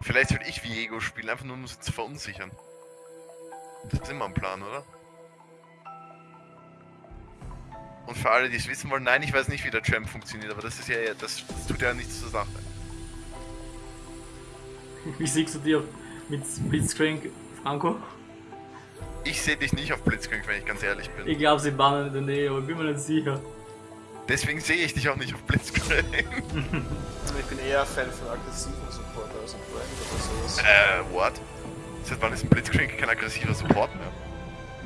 Vielleicht soll ich Viego spielen, einfach nur um sie zu verunsichern. Das ist immer ein Plan, oder? Und für alle, die es wissen wollen, nein, ich weiß nicht, wie der Champ funktioniert, aber das ist ja, das, das tut ja nichts zur Sache. Wie siehst du dich auf- mit Blitzcrank, Franco? Ich sehe dich nicht auf Blitzcrank, wenn ich ganz ehrlich bin. Ich glaube, sie bannen in der Nähe, aber bin mir nicht sicher. Deswegen sehe ich dich auch nicht auf Blitzcrank. Also ich bin eher Fan von aggressiven Supporter als ein Brand oder sowas. äh, what? Seit wann ist ein Blitzcrank kein aggressiver Support mehr?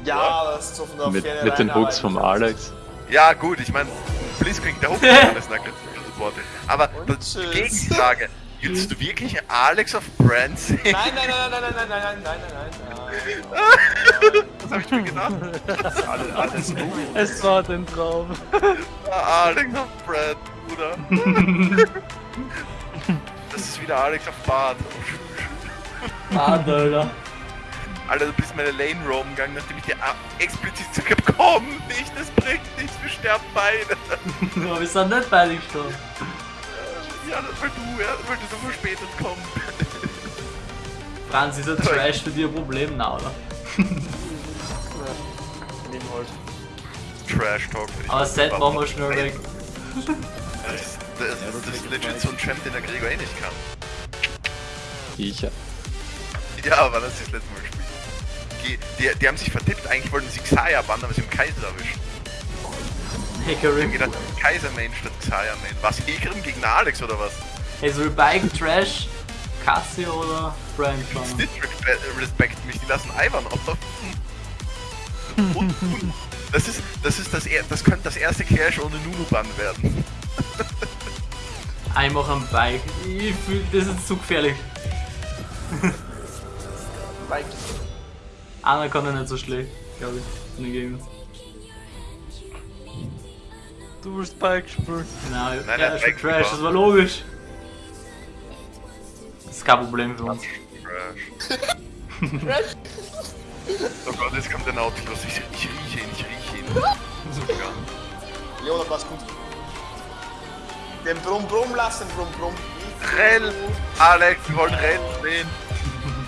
Ja, das ist so von der Mit, Ferne mit den aber- vom Alex. Ja, gut, ich meine, Blitzcrank, der Hook ist alles ein aggressiver Support. Aber die. Gegenfrage, würdest du wirklich Alex auf Brand sehen? Nein, nein, nein, nein, nein, nein, nein, nein, nein, nein, nein, Das habe ich mir gedacht. Alles, alles gut. Es war ein Traum. Ah, Alex auf Brad, Bruder. Das ist wieder Alex auf Bart. Ah, Alter. Alter, du bist meine Lane roam gegangen, nachdem ich dir explizit gesagt habe, komm nicht, das bringt nichts, wir sterben beide. Aber wir sind nicht beide gestorben. Ja, das weil du, ja, weil du so verspätet kommst. Franz, ist ein Trash für dich ein Problem, na, oder? Trash Talk. Aber. Set machen wir schnell weg. Das ist, das, das ist legit so ein Champ, den der Gregor eh nicht kann. Ich, ja. Ja, aber das ist das letzte Mal gespielt. Die, die, die haben sich vertippt, eigentlich wollten sie Xayah bannen, aber sie haben Kaiser erwischt. Ich hab gedacht, Kaiser Main statt Xayah Main. Was, Hegrim gegen Alex oder was? Hey, soll Bike, Trash, Cassio oder Brand fahren? Stitch respe- respekt mich, die lassen Ivan auf. Das ist, das ist das, er das könnte das erste Clash ohne Nunu-Bann werden. Ich mach ein Bike. Ich fühl, das ist zu gefährlich. Bike. Einer kann ja nicht so schlecht, glaube ich, von den Gegnern. Du willst Bike spielen. Nein, Nein, ja, nein, Trash, war- das war logisch. Das ist kein Problem für uns. Trash. oh Gott, jetzt kommt der Nautilus. Ich, ich rieche ihn, ich rieche ihn. Jo, das war's gut. Den Brumm Brumm lassen, Brumm Brumm. Rell! Alex, wir wollen Rell sehen.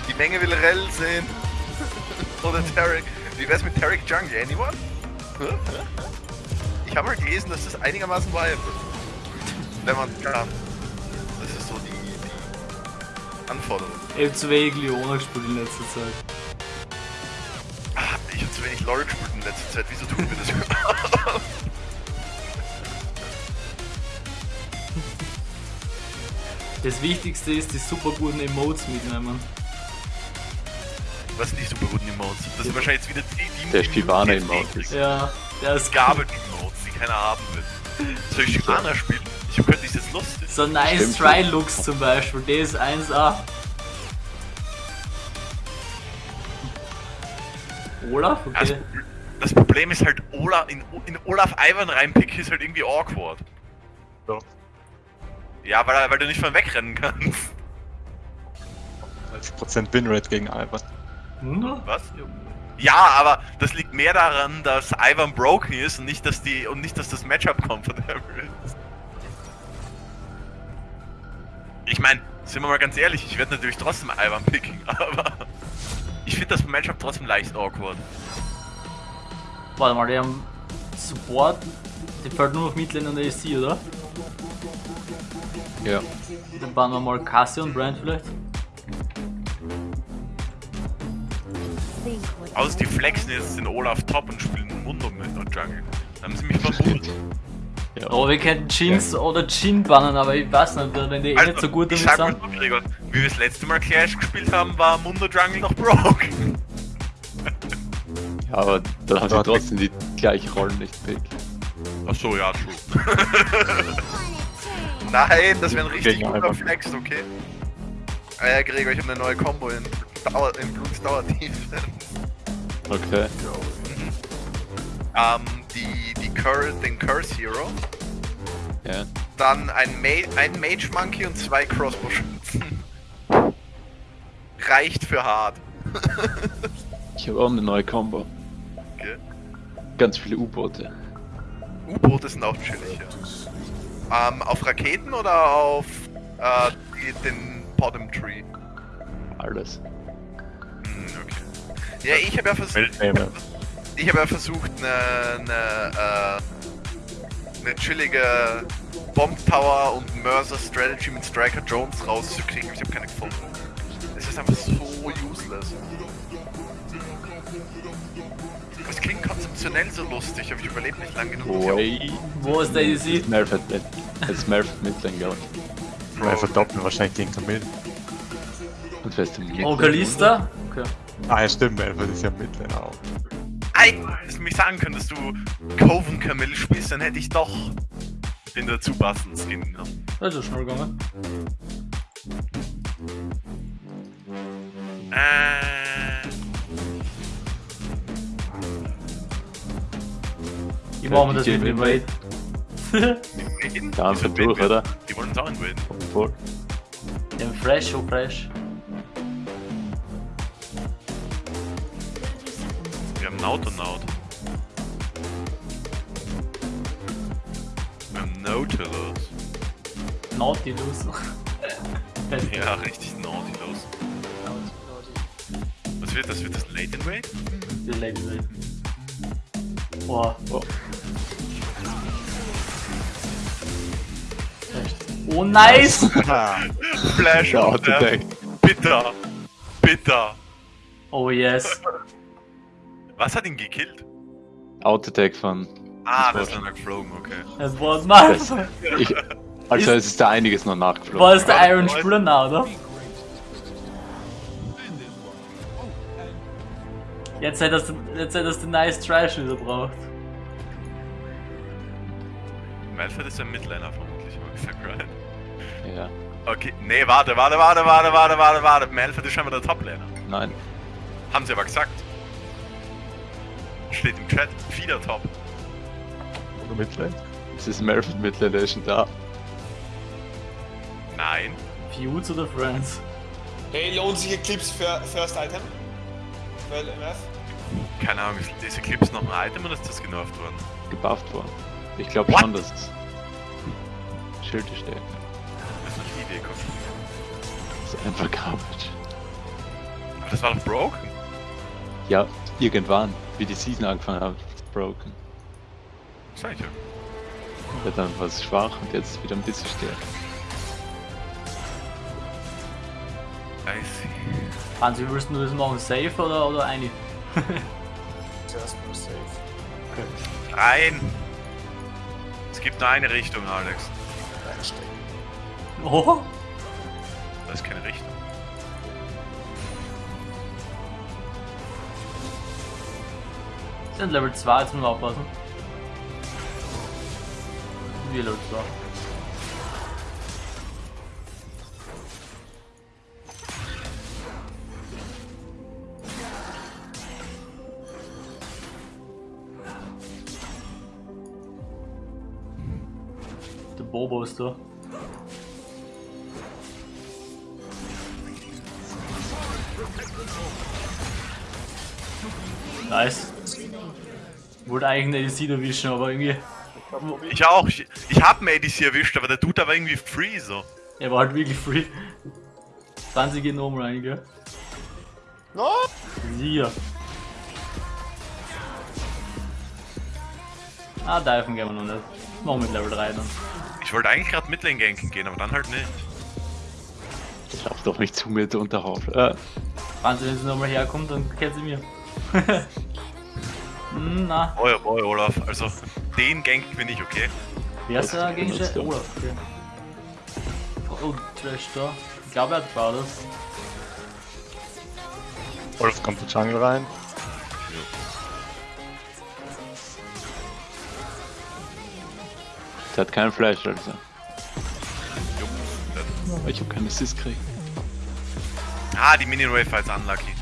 Die Menge will Rell sehen. Oder Tarek. Wie wär's mit Tarek Jungle? Anyone? Ich habe mal gelesen, dass das einigermaßen viable ist. Wenn man kann. Das ist so die, die Anforderung. Ich hab zu wenig Leona gespielt in letzter Zeit. Ah, ich habe zu wenig LOL gespielt in letzter Zeit. Wieso tun wir das überhaupt? Das Wichtigste ist, die super guten Emotes mitnehmen. Was sind die super guten Emotes? Das sind wahrscheinlich jetzt wieder die, die Der die Shivana-Emote ist- Ja, der ist Gabel-Emotes, die keiner haben will. Soll ich Shivana spielen? Ich hab gehört, ist jetzt lustig. So nice Stimmt. Try Looks zum Beispiel, der ist 1A. Olaf? Das, Okay. Das Problem ist halt, Olaf, in, in Olaf Ivan reinpicken ist halt irgendwie awkward. Ja. Ja, weil, weil du nicht von wegrennen kannst. 11% Winrate gegen Ivan. Hm? Was? Ja, aber das liegt mehr daran, dass Ivan broken ist und nicht, dass die und nicht, dass das Matchup comfortable ist. Ich meine, sind wir mal ganz ehrlich, ich werde natürlich trotzdem Ivan picken, aber ich finde das Matchup trotzdem leicht awkward. Warte mal, die haben Support, die fällt nur auf Midlane und AC, oder? Ja. Dann bauen wir mal Cassie und Brand vielleicht. Außer die flexen jetzt den Olaf top und spielen Mundo mit der Jungle. Da haben sie mich verbucht. ja. Aber wir könnten Jinx oder Jin bannen, aber ich weiß nicht, wenn die eh nicht so gut ich damit sag mal sind. so, Gregor, wie wir das letzte Mal Clash gespielt haben, war Mundo Jungle noch broke. Ja, aber dann haben sie trotzdem die gleiche Rollen nicht pick. Achso, ja, true. Nein, das wäre ein richtig guter. Flex, okay? Ah ja, Gregor, ich habe eine neue Combo in, Dauer, in Blutsdauertiefe. Okay. ähm, die, die Cur den Curse Hero, Ja. dann ein, Ma ein Mage Monkey und zwei Crossbow-Schützen. Reicht für hart. Ich habe auch eine neue Combo. Ganz viele U-Boote. U-Boote sind auch chillig, ja. Ähm, auf Raketen oder auf äh, die, den Bottom Tree? Alles. Hm, okay. Ja, ich habe ja versucht. Ich habe ja versucht, eine, eine, äh, eine chillige Bomb Tower und Mercer Strategy mit Striker Jones rauszukriegen. Ich habe keine gefunden. Es ist einfach so useless. Das klingt konzeptionell so lustig, aber ich überlebe nicht lang genug. Oi. Wo ist der easy? Smurf hat mit. Hat Smurf mit glaube ich. Wir verdoppeln wahrscheinlich gegen Camille. Und fest im Oh, Kalista? Okay. Ah, ja, stimmt, Melford ist ja Midlaner auch. Ei, dass du mich sagen könntest, du Coven Camille spielst, dann hätte ich doch den dazu passenden Skin genommen. Das ist schnell gegangen. Äh, Wie machen wir das mit dem Raid? Da einfach Die durch, oder? Die wollen uns auch invaden. Voll. Dem Fresh, oh Fresh. Wir haben Nautonaut. Wir haben Nautilus. Nautilus. Ja, richtig Nautilus. Was wird das? Wird das Late Invade? Die Lady Raid. Boah. Oh. Nice! Flash Ja, out, Attack. Bitter. Bitter. Oh, yes. Was hat ihn gekillt? Auto-Attack von. Ah, Das ist war- dann geflogen, okay. Das war nice. Das, ich, also es ist da einiges noch nachgeflogen. War das der Iron nah, oder? Jetzt hätte das, jetzt hätte das den Nice Trash wieder braucht. Malphite ist ein Midliner vermutlich, habe ich gesagt, right? Ja. Okay, nee, warte, warte, warte, warte, warte, warte, warte. Malphite ist scheinbar der Top-Laner. Nein. Haben sie aber gesagt. Steht im Chat, wieder Top. Oder Midlane? Es ist Smurf mit der schon da. Nein. Feuds oder Friends? Hey, lohnt sich Eclipse für First Item? Weil MF? Keine Ahnung, ist diese Clips noch ein Item oder ist das genervt worden? gebufft worden. Ich glaube schon, dass es Schilde stärken. Kommt. Das ist einfach Garbage. Aber das war doch broken. Ja, irgendwann, wie die Season angefangen hat, ist broken. Sag ich ja. Ja, dann war es schwach und jetzt wieder ein bisschen stärker. I see. Hans, wie willst du das machen? Safe oder, oder eine? Zuerst mal safe. Rein! Es gibt nur eine Richtung, Alex. Oh! Das ist keine Richtung. Sind Level 2, jetzt müssen wir aufpassen. Wir Level 2. Der Bobo ist da. Nice. Wollte eigentlich eine ADC erwischen, aber irgendwie. Ich auch. Ich, ich hab einen ADC erwischt, aber der Dude war irgendwie free so. Er war halt wirklich free. 20 geht nochmal rein, gell? No! Sicher. Ah, diven gehen wir noch nicht. Machen wir mit Level 3 dann. Ich wollte eigentlich gerade Midlane ganken gehen, aber dann halt nicht. Lauf doch nicht zu mir, der Unterhauf. Äh, Franzi, wenn sie nochmal herkommt, dann kennt sie mir. hm, na. Oh ja, boy, Olaf. Also, den gank bin ich, okay? Wer ist der er. Olaf, okay. Oh, Trash da. Ich glaube, er hat Baudas. Wolf kommt der Jungle rein. der hat keinen Flash, also. Ich hab keinen Assist gekriegt. Ah, die Minion Wave war jetzt unlucky.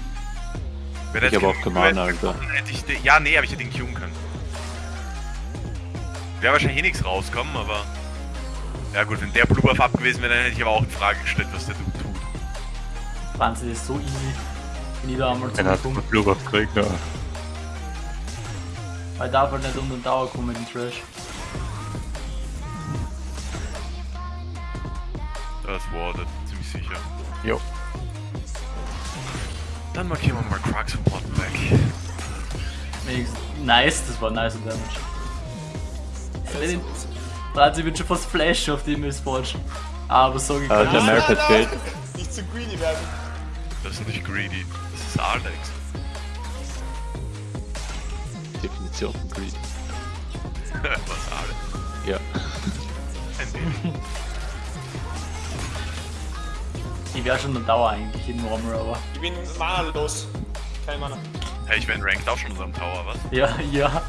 Wäre Ich das hab auch Wave Alter. Hätte ich den, ja, nee, aber ich hätte ihn queuen können. Wäre wahrscheinlich eh nichts rauskommen, aber. Ja gut, wenn der Blue Buff ab gewesen wäre, dann hätte ich aber auch in Frage gestellt, was der Dude tut. Franzi ist so easy. Bin ich da einmal Den hat Buff gekriegt, ja. Weil darf halt nicht um den Tower kommen mit dem Trash. Das wartet, ziemlich sicher. Jo. Dann markieren wir mal Crux und. Wenigstens- Nice, das war nice Damage. Franz, ich bin schon fast Flash auf die Missfortune. Aber so Ah, gekommen. der hat fehlt. Nicht zu greedy werden. Das ist nicht greedy, das ist Alex. Definition von Greed. Was Alex? Ja. Ein wenig. Ich wäre schon der Dauer eigentlich in Normal, aber. Ich bin Mana los. Kein Mana. Hey, ich bin ranked auch schon in unserem Tower, was? Ja, ja.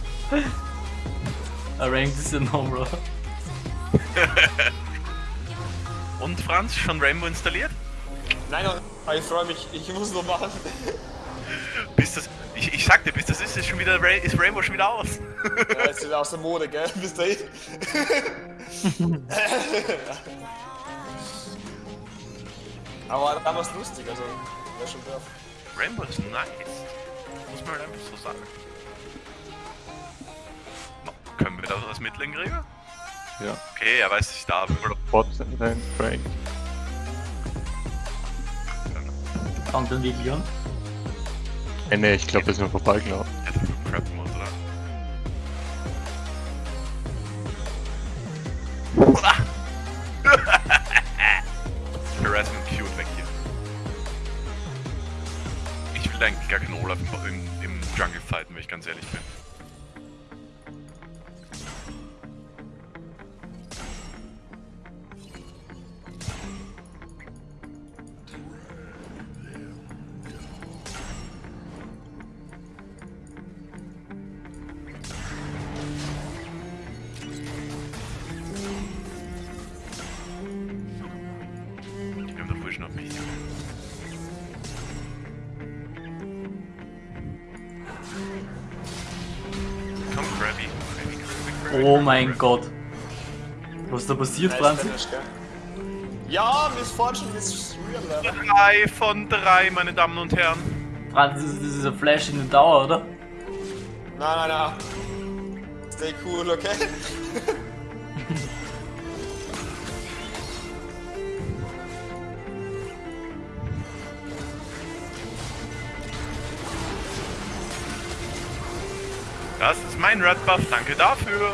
Ranked ist ja Normal. Und Franz, schon Rainbow installiert? Nein, aber ich freue mich. Ich muss noch machen. Bis das, ich, ich sag dir, bis das ist, ist, schon wieder, Ra- ist Rainbow schon wieder aus. Ja, ist aus der Mode, gell? Bis dahin. Aber da war's lustig, also. Wäre schon drauf. Rainbow ist nice. Muss man halt einfach so sagen. No, können wir da was Mitteln kriegen? Ja. Okay, er weiß, dass ich da bin. Bot rein, Frank. Fangt dann wirklich an. Äh, nee, ich glaube, wir sind vorbeigelaufen. Ja, der Crap Mode, oder? eigentlich gar keinen Olaf im, im, Jungle fighten, wenn ich ganz ehrlich bin. Oh mein. Gott. Was ist da passiert, Franzi? Gell? Ja, Miss Fortune ist real. Drei von drei, meine Damen und Herren. Franzi, das ist, das ist ein Flash in den Dauer, oder? Nein, nein, nein. Stay cool, okay? Das ist mein Red Buff, danke dafür.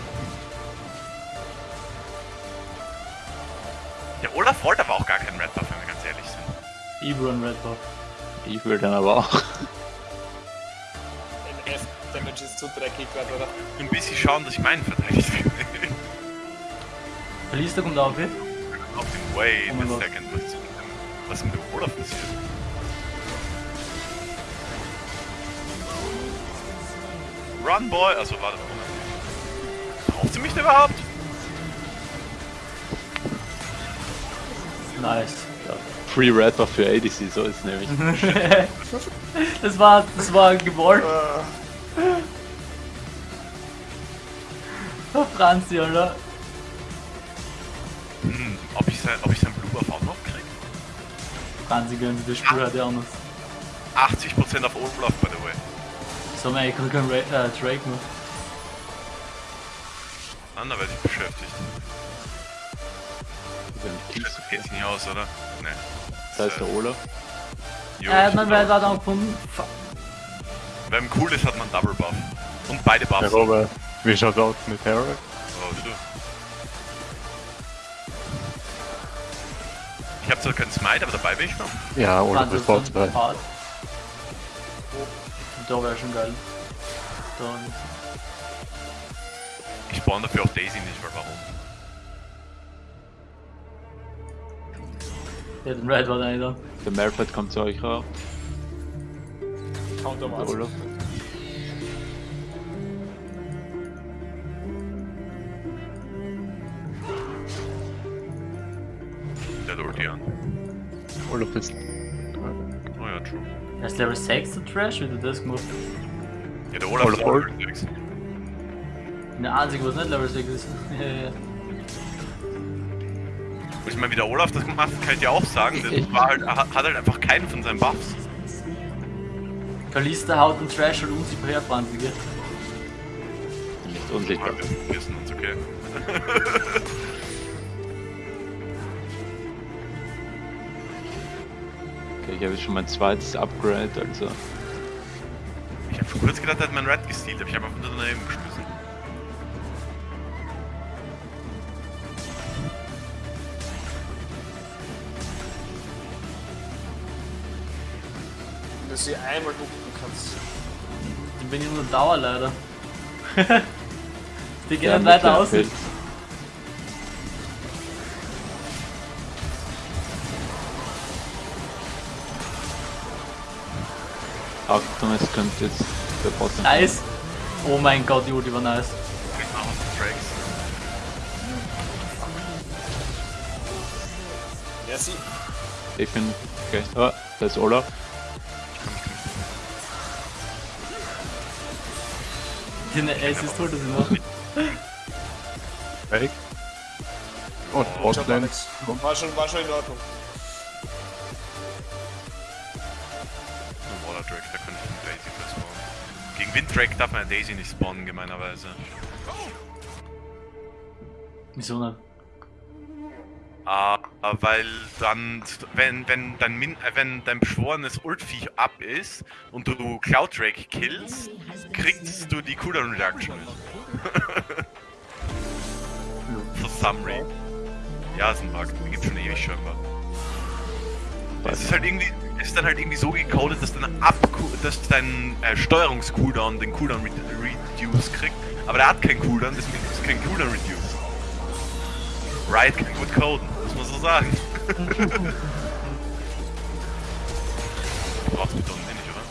Sind. Ebro und Red Buff. Ich will dann aber auch. NF Damage ist zu dreckig gerade, oder? Ein bisschen schauen, dass ich meinen verteidigt kriege. Verliest kommt auf, eh? Auf dem Wait Oh Gott. second, was ist mit dem, was ist mit dem Olaf passiert? Run, Boy! Also, warte mal. Braucht sie mich denn überhaupt? Nice. Free Red Buff für ADC, so ist es nämlich. Das war, das war gewollt. Oh, Franzi, Alter. Hm, ob ich sein, ob ich sein Blue Buff auch noch krieg? Franzi gönnt das Spiel halt ja anders. 80% auf Olaf, by the way. So, man, ich kann keinen Ra äh, Drake werde ich beschäftigt. Geht nicht aus, oder? Ne. Das heißt der Olaf. Jo, Äh, man da dann gefunden. Fuck. Wenn cool ist, hat man Double Buff. Und beide Buffs. Ja, Robert, wie schaut's aus mit Herrick? Oh, du. Ich hab zwar keinen Smite, aber dabei bin ich noch. Ja, Olaf Franzi ist ist Bot dann 2. hart. Da wäre schon geil. Dann. Ich spawn dafür auch Daisy nicht, weil warum? Ja, den Red war da nicht da. Der Merpad kommt zu euch rauf. Counter Der Olaf. Der Ulti an. Olaf ist. Oh ja, true. Er ist Level 6 der Trash, wie du das gemacht Ja, der Olaf Olaf ist Level 6. Der einzige, was nicht Level 6 ist. Ich meine, wie der Olaf das gemacht hat, kann ich dir auch sagen. Der war halt, hat halt einfach keinen von seinen Buffs. Kalista haut den Trash halt unsichtbar her, Franzi, gell? Nicht unsichtbar. Wir wissen uns, okay. habe jetzt schon mein zweites Upgrade, also Ich hab schon kurz gedacht, er hat mein Red gestealt, aber ich habe einfach nur daneben geschmissen. Wenn du sie einmal ducken kannst. Dann bin ich nur Dauer leider. Die gehen Ja, nicht weiter aus. Achtung, es könnte jetzt der Bot Nice. Oh mein Gott, Juli war nice. Ja, sie. Ich bin gleich. Oh, da ist Olaf. Den Ace ist toll, dass ich noch. Weg. Und. Alex. War schon, war schon in Ordnung. No Water Drake, da könnte ich einen Daisy für spawnen. Gegen Winddrake darf man einen Daisy nicht spawnen, gemeinerweise. Wieso nicht? Ah, weil dann, wenn, wenn dein, Min äh, wenn dein beschworenes Ultviech ab ist und du Cloud Drake killst, kriegst du die Cooldown Reduction nicht. For some reason. Ja, ist ein Bug, den gibt's schon ewig scheinbar. Es ist halt irgendwie, es ist dann halt irgendwie so gecodet, dass dein Ab dein äh, Steuerungs-Cooldown den Cooldown re Reduce kriegt, aber der hat keinen Cooldown, deswegen ist kein Cooldown Reduce. Riot kann gut coden, muss man so sagen. Braucht's mit unten nicht, oder?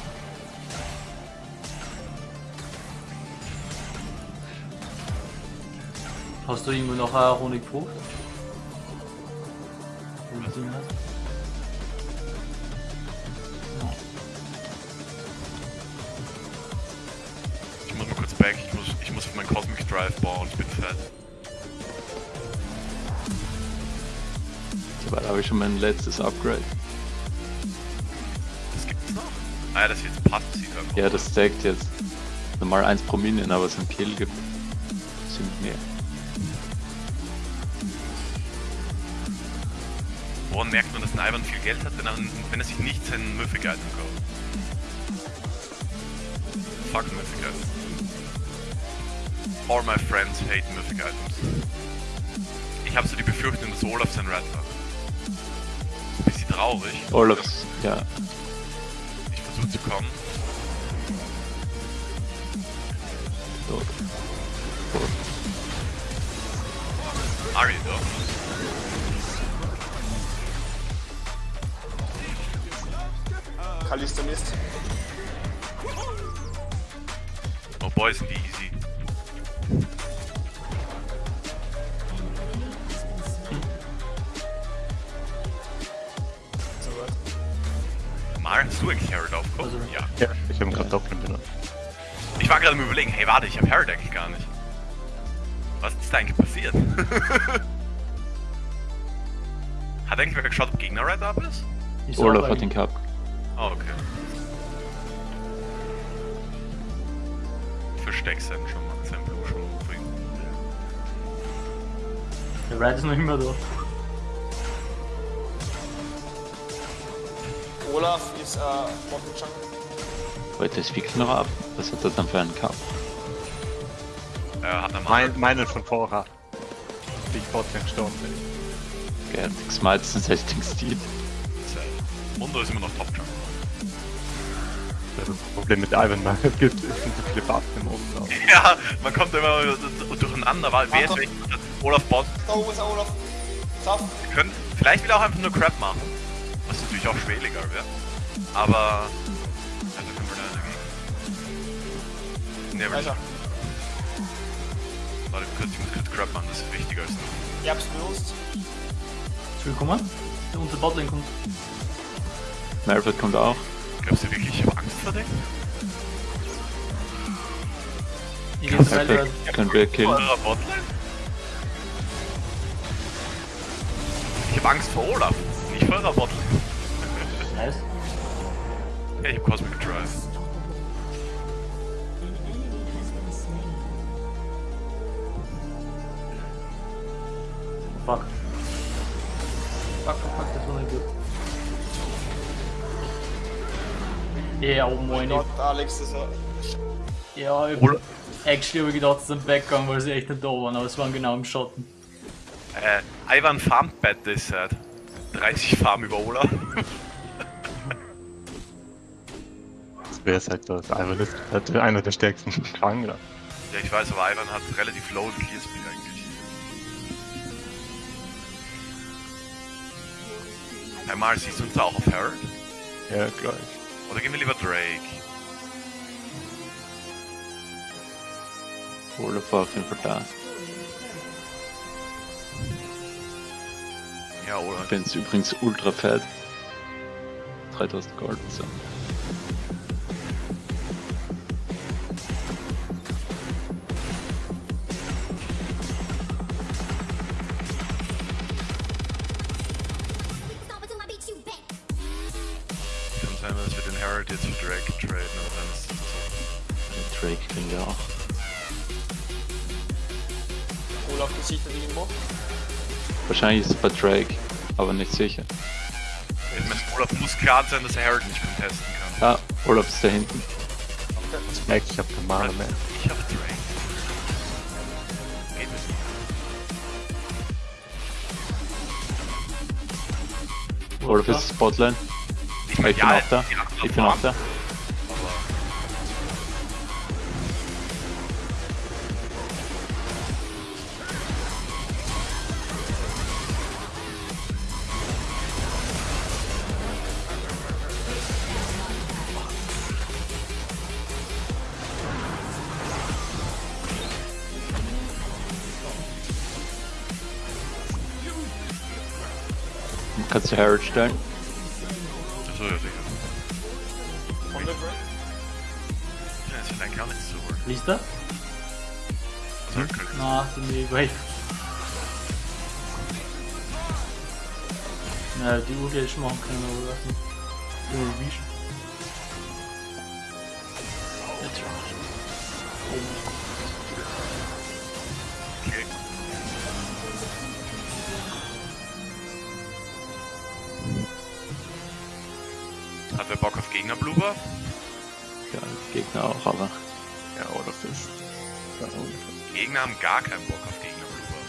Hast du irgendwo noch eine du den hast? Ich muss mal kurz back, ich muss, ich muss für meinen Cosmic Drive bauen, ich bin fett. Soweit habe ich schon mein letztes Upgrade. Das gibt's noch? Ah ja, das ist jetzt passiv einfach. Ja, das stackt jetzt. Normal 1 pro Minion, aber es ein Kill gibt. Sind mehr. Woran merkt man, dass ein Ivan viel Geld hat, wenn er, wenn er sich nicht sein Mythic Item kauft? Fuck Mythic Items. All my friends hate Mythic Items. Ich habe so die Befürchtung, dass Olaf sein Rat hat. Traurig. Olafs, ja. Ich versuche zu kommen. Tot. Tot. Ari doch. Kalista Mist. Oh boy, sind die easy. Hast du eigentlich Herald aufgekommen? Also- Ja. Ja, ich habe ihn gerade doppelt benutzt. Ich war gerade am überlegen, hey warte, ich habe eigentlich gar nicht. Was ist da eigentlich passiert? Hat eigentlich wer geschaut, ob Gegner Red Up ist? Ich Olaf sag hat den gehabt. Oh, okay. Versteck sein schon mal, sein Blue schon umbringen. Der Ride ist noch immer da. Olaf ist äh, Bottom Jungle. Heute ist wirklich noch ab. Was hat er dann für einen gehabt? Er hat am Mein, meinen von vorher. Wie ich Botlane gestorben bin. Er hat Smites und Setting Steel. Mundo ist immer noch Top Jump. Das Problem mit Ivan Man, es gibt es sind so viele Buffs im Umlauf. Ja, man kommt immer durcheinander, weil wer ist Achtung. welcher? Olaf Bot. Da oben ist Olaf. Tough. Können, vielleicht will er auch einfach nur Crap machen. Natürlich auch schweliger wäre. Aber. Also können wir da dagegen. Nee, Weiter. warte kurz, ich muss kurz Crap machen, das ist wichtiger als du. Ich hab's benutzt. Ist willkommen? Der unter Botlane kommt. Malphite kommt auch. Glaubst du wirklich, ich habe Angst vor dem? Ich geh Perfekt. Können wir killen. Ich habe Angst vor Olaf, nicht vor eurer Botlane. Nice. Ja, ich hab Cosmic Drive. Fuck. Fuck, fuck, fuck, das war nicht gut. Ja, oh moin. Gott, Alex, das war. Ja, ich, Oder- actually habe ich gedacht, sie sind weggegangen, weil sie echt nicht da waren, aber es waren genau im Schatten. Äh, Ivan farmt bei this side. 30 Farm über Ola. Das wäre halt das. Ivan ist halt einer der stärksten Krangler. ja, ich weiß, aber Ivan hat relativ low Clear Speed eigentlich. Einmal siehst du uns auch auf Herald? Ja, gleich. Oder gehen wir lieber Drake? Olaf war auf jeden Fall da. Ja, oder? Ich bin's übrigens ultra fett. 3000 Gold. So. Wahrscheinlich ist es bei Drake, aber nicht sicher. Ich meine, Olaf muss klar sein, dass er Herald nicht contesten kann. Ah, Olaf ist da hinten. Ich merke, ich habe keine Mana mehr. Ich hab Drake. Geht nicht. Olaf ist Spotline. Ich, mein, ich bin auch da. ja, Ich bin auch da. Kannst du Harold stellen? Achso, ja, sicher. Von der Drake. Ja, ist vielleicht gar nicht so. Liest er? Könnte- Na, sind wir weit. Na, die Uhr gleich machen können, aber was nicht. Gegner auch, aber Ja, Olaf ist. Ja, Olaf. Gegner haben gar keinen Bock auf Gegner Blubber.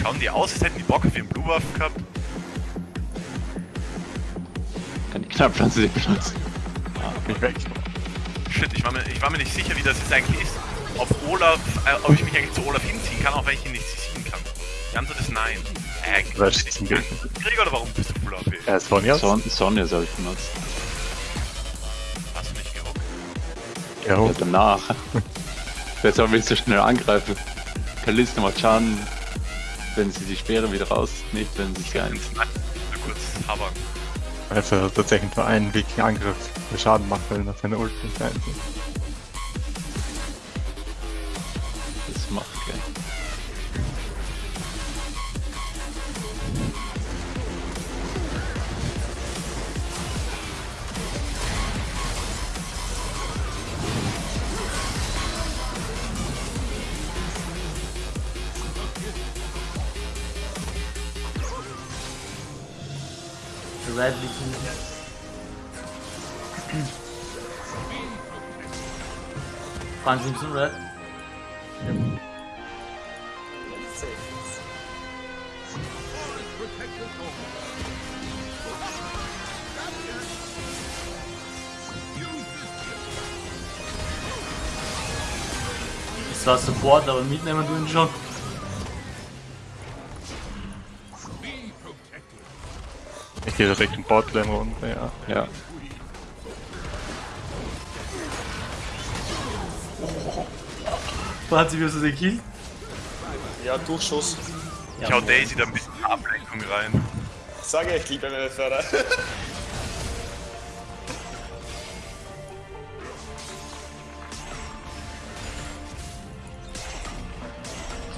Schauen die aus, als hätten die Bock auf ihren Bluebuff gehabt? kann die Knallpflanze nicht benutzen. Mich weg. Shit, ich war, mir, ich war mir nicht sicher, wie das jetzt eigentlich ist. Ob Olaf, äh, ob ich mich eigentlich zu Olaf hinziehen kann, auch wenn ich ihn nicht ziehen kann. Die Antwort ist nein. Äh, Krieg oder warum bist du? Er ist von jetzt. Son Sonja soll ich benutzen. Ja, Ja, danach. Wer soll mich so schnell angreifen? Kalista macht Schaden, wenn sie die Speere wieder rausnimmt, wenn sie sich eins. Kurz habern. also tatsächlich nur einen wirklichen Angriff, der Schaden macht, weil er seine Ult nicht einzieht. Franz nimmst du Red? Das war Support, aber mitnehmen du ihn schon. Ich gehe Richtung Botlane runter, ja. Ja, Franz, wie hast du den gekillt? Ja, Durchschuss. Ich hau Daisy da ein bisschen Ablenkung rein. Sage ich, liebe meine Förder.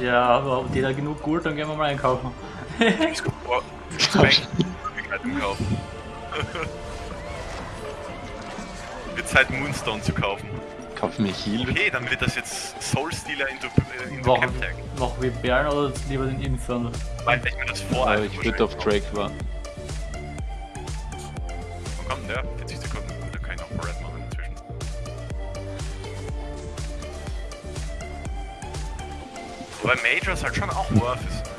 Ja, aber habt ihr da genug Gold, dann gehen wir mal einkaufen. Boah, Möglichkeit im Kauf. Wird Zeit Moonstone zu kaufen. Kauf mir Heal. Okay, dann wird das jetzt Soul Stealer into, äh, into Machen, Camtag. machen wir Bären oder lieber den Infernal? Weil ich mir das vor Aber ich würde auf Drake warten. Und ja, 40 Sekunden, da kann ich noch Red machen inzwischen. Wobei Majors halt schon auch worth ist.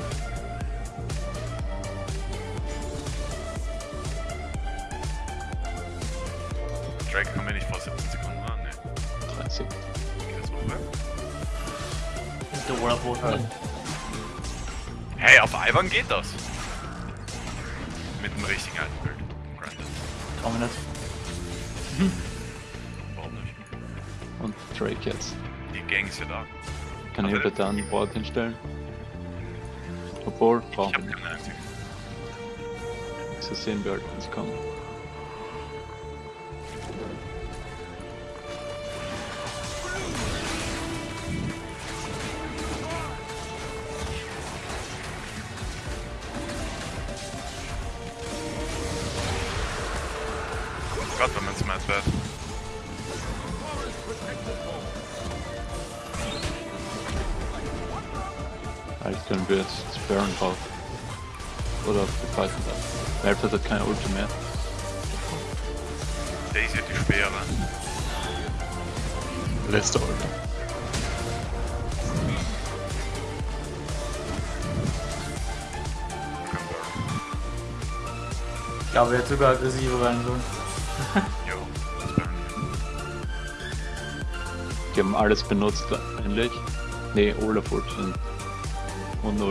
Und der Olaf Boten. Hey, auf Ivan geht das. Mit dem richtigen alten Bild. Granted. Mir nicht. Warum nicht? Und Drake jetzt. Die Gang ist ja da. Kann ich Also- aber da ein Board hinstellen? Obwohl, brauchen wir nicht. So sehen wir halt, es kommt. Gott, wenn man smart wird. Eigentlich können wir jetzt das Baron drauf. Oder auf die Python da. Malphite hat keine Ulti mehr. Daisy hat die Speere. Letzte Burn. Ich glaube, er hätte sogar aggressiver rein sollen. Die haben alles benutzt, eigentlich. Ne, Olaf Ulti und- und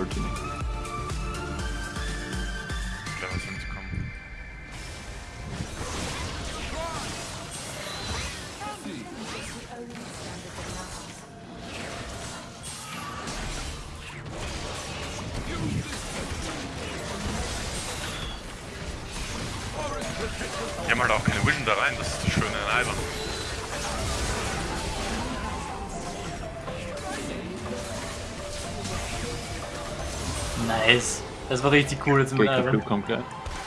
Nice. Das war richtig cool jetzt mit kommt gleich.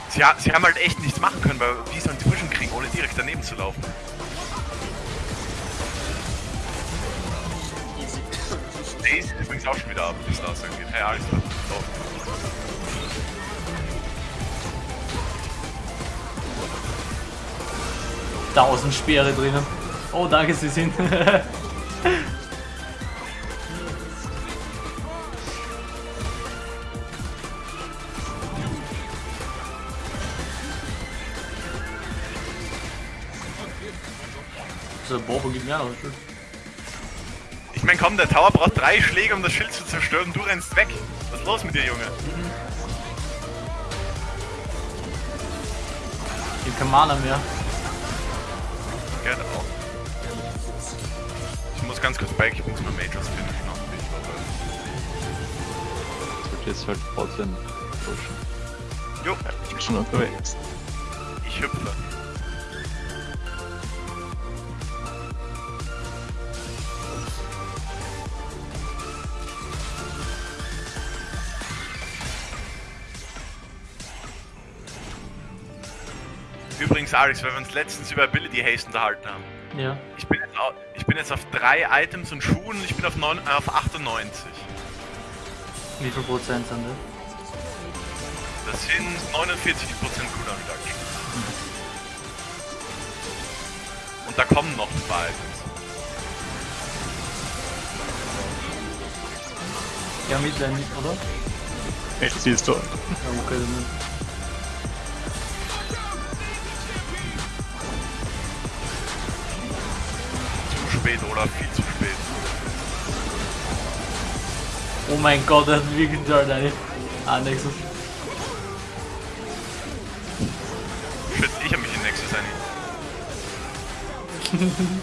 Sie, ha sie haben halt echt nichts machen können, weil wie sollen sie Vision kriegen, ohne direkt daneben zu laufen? Daisy ist übrigens auch schon wieder ab, wie es da aussehen geht. Hey, alles klar. So. Tausend Speere drinnen. Oh, danke, sie sind. Auch noch Schild. Ich mein, komm, der Tower braucht drei Schläge, um das Schild zu zerstören. Du rennst weg. Was ist los mit dir, Junge? Ich hab kein Mana mehr. Gerne auch. Ich muss ganz kurz back, ich muss mal Majors finishen. jetzt halt Botlane pushen. Jo, Ich bin schon unterwegs. ich hüpfe. Übrigens, Alex, weil wir uns letztens über Ability Haste unterhalten haben. Ja. Ich bin, jetzt au- ich bin jetzt auf drei Items und Schuhen und ich bin auf, neun, äh, auf 98. Wie viel Prozent sind das? Das sind 49% Cooldown Reduction. Und da kommen noch zwei Items. Ja, Midline nicht, oder? Echt, siehst du. Ja, okay, dann. Spät, oder? Viel zu spät. Oh mein Gott, das hat wirklich toll eine. Ah, Nexus. Shit, ich hab mich in Nexus ein.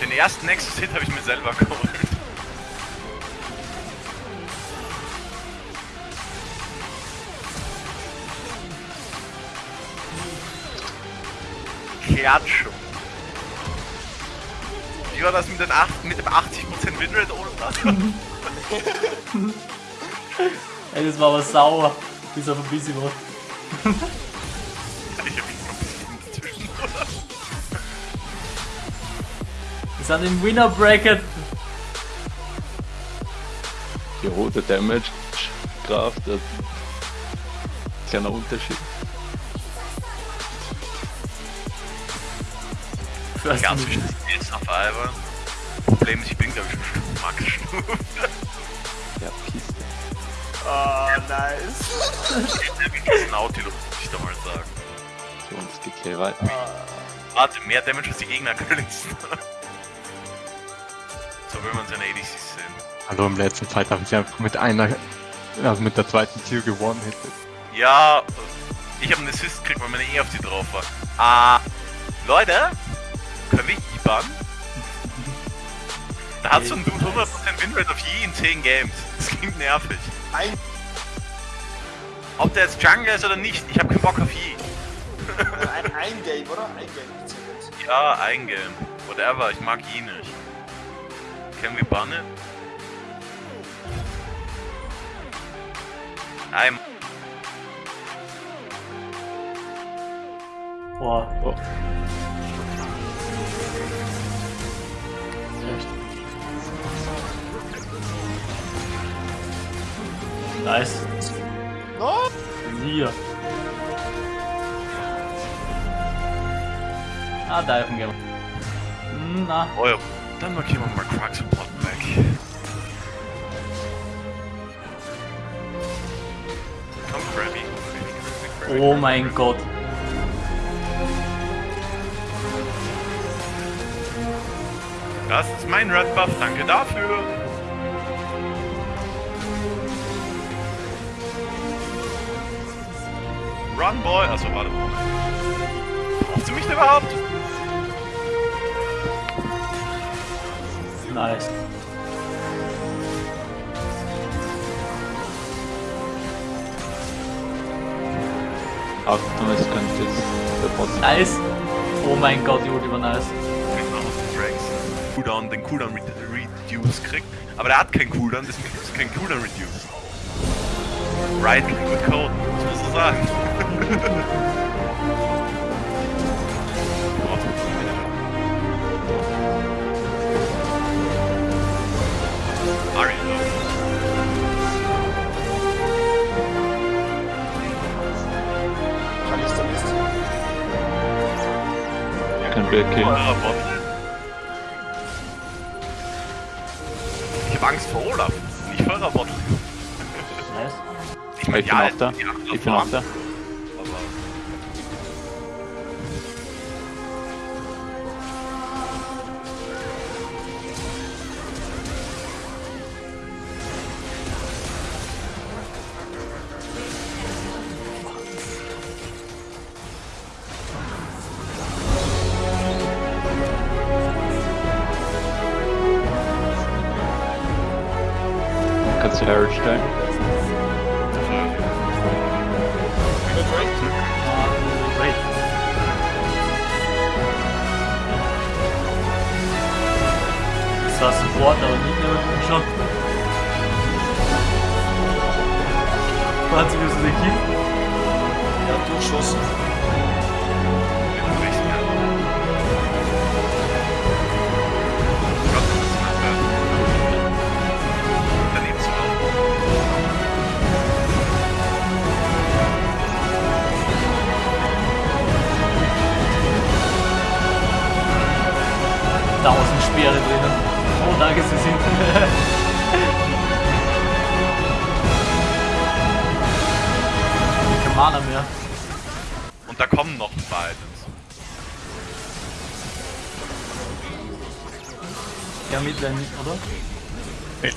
Den ersten Nexus-Hit habe ich mir selber geholt. War das mit, den 8, mit dem 80% Winrate ohne das? Ey, das war aber sauer. Bis auf ein bisschen was. ich hab ein oder? Wir sind im Winner Bracket. Die rote Damage Kraft, das kleiner Unterschied. First Ganz wichtig ist auf Ivan. Problem ist, ich bin glaube ich schon Max Stufen. Ja, Piste. Ah, nice. Das ein Nautilus, muss ich da mal sagen. Jones geht gleich weiter. Warte, mehr Damage als die Gegner Kalisten. so will man seine ADCs sehen. Hallo, im letzten Fight habe ich einfach mit einer, also mit der zweiten Tür gewonnen hätte. Ja, ich habe einen Assist gekriegt, weil meine E auf die drauf war. Ah, Leute, können wir IBAN? Da hat so ein Dude 100% Winrate auf je in 10 Games. Das klingt nervig. Ein. Ob der jetzt Jungle ist oder nicht, ich habe keinen Bock auf je. Ein, ein Game, oder? Ein Game. Ja, eingehen. Whatever, ich mag je nicht. Können wir bannen? Nein, Boah. Oh. Nice. No! Hier. Ah, diven gehen wir. Hm, Na, oh ja. Dann markieren wir mal Crux und Potback. Komm, Freddy. oh mein Gott. Das ist mein Red Buff, danke dafür. Run, Boy. Achso, warte. Braucht sie mich denn überhaupt? Nice. Achtung, es könnte jetzt der Nice. Oh mein Gott, die Ulti war nice. Kriegt man aus den Drags. Cooldown, den Cooldown Re- Reduce kriegt. Aber der hat keinen Cooldown, deswegen gibt es keinen Cooldown Reduce. Right click mit Code, das muss man sagen. Bot. Ich hab Angst vor Olaf, nicht Bot. Nice. Ich mein, Ich bin auch da. Ich bin auch da. Aber- Kannst du Harry stellen? Wieder Drake. Ah, wait.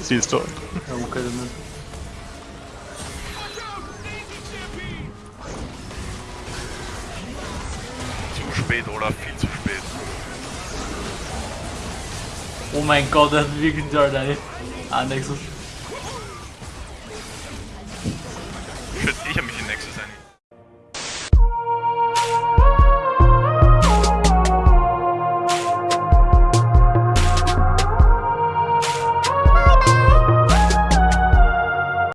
Siehst du. Ja, okay, dann nicht. Zu spät, oder? Viel zu spät. Oh mein Gott, er hat wirklich ey. Ah, Nexus.